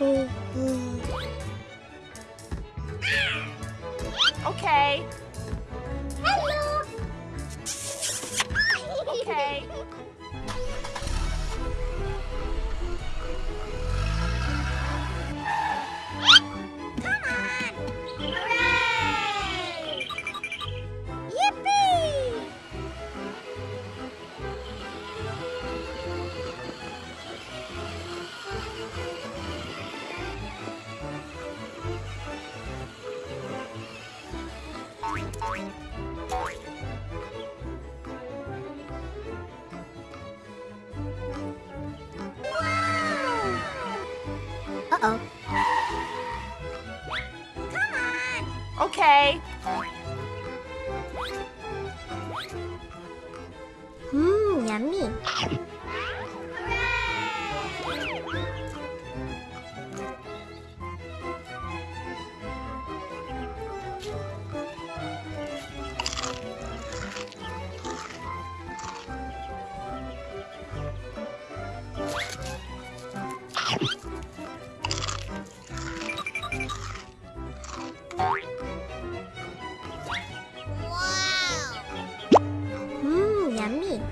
Oh, okay. Hello. Okay. Uh-oh. Come on. Okay. Mmm, yummy. Mmm, yummy.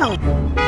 Oh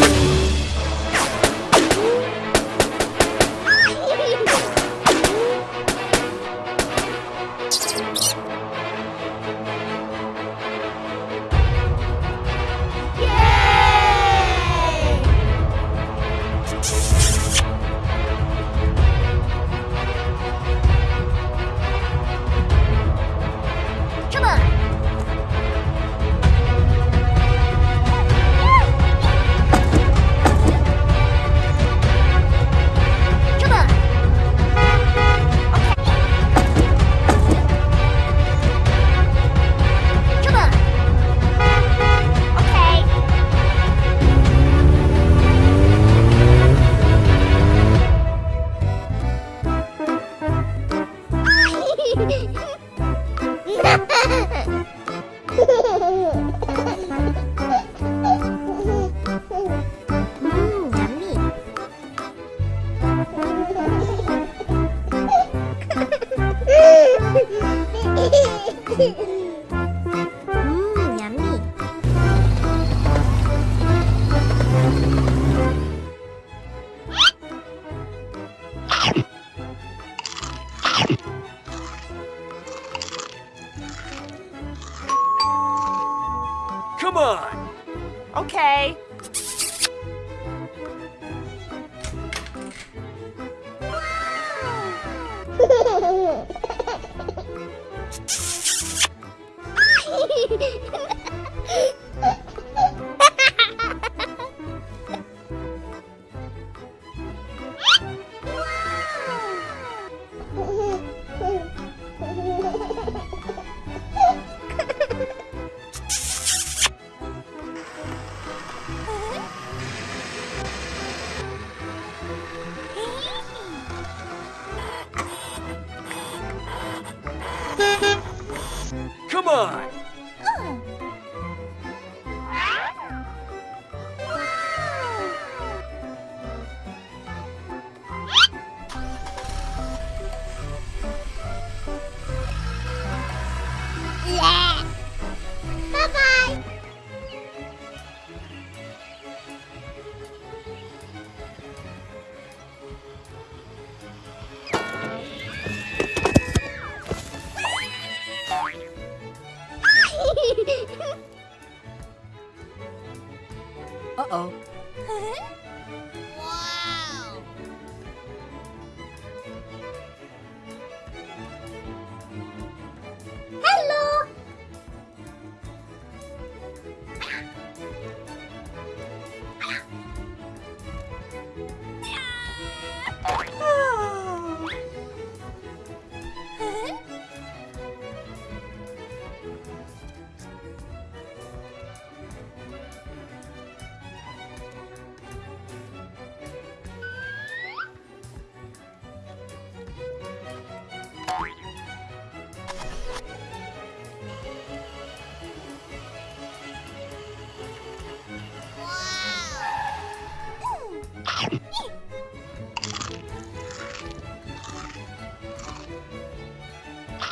on! Okay. Wow. Come on! Uh-oh.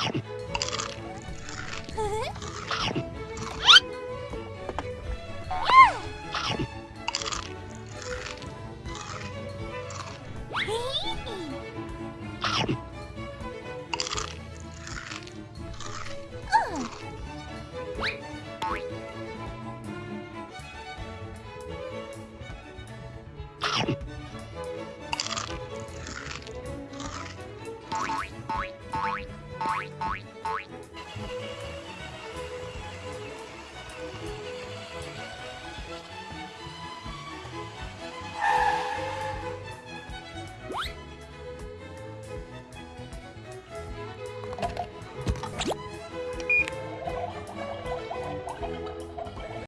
Yeah.